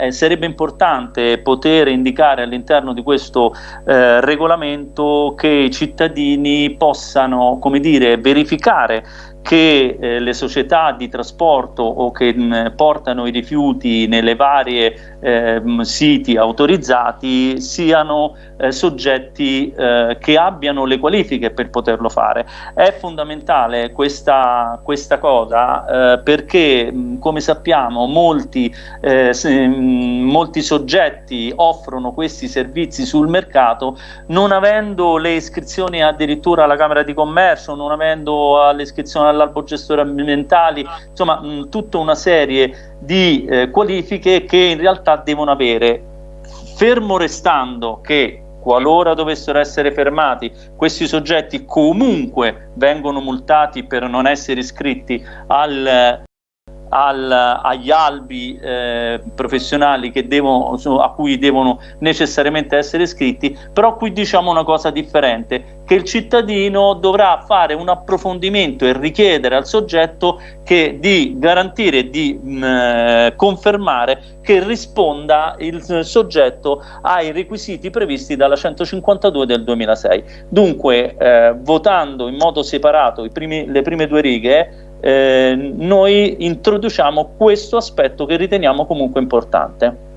Eh, sarebbe importante poter indicare all'interno di questo eh, regolamento che i cittadini possano, come dire, verificare che eh, le società di trasporto o che mh, portano i rifiuti nelle varie eh, siti autorizzati siano eh, soggetti eh, che abbiano le qualifiche per poterlo fare. È fondamentale questa, questa cosa eh, perché mh, come sappiamo molti, eh, se, mh, molti soggetti offrono questi servizi sul mercato non avendo le iscrizioni addirittura alla Camera di Commercio, non avendo le iscrizioni all'albo gestore ambientali, insomma mh, tutta una serie di eh, qualifiche che in realtà devono avere, fermo restando che qualora dovessero essere fermati, questi soggetti comunque vengono multati per non essere iscritti al, al, agli albi eh, professionali devono, a cui devono necessariamente essere iscritti, però qui diciamo una cosa differente, che il cittadino dovrà fare un approfondimento e richiedere al soggetto che di garantire di mh, eh, confermare che risponda il soggetto ai requisiti previsti dalla 152 del 2006. Dunque, eh, votando in modo separato primi, le prime due righe, eh, noi introduciamo questo aspetto che riteniamo comunque importante.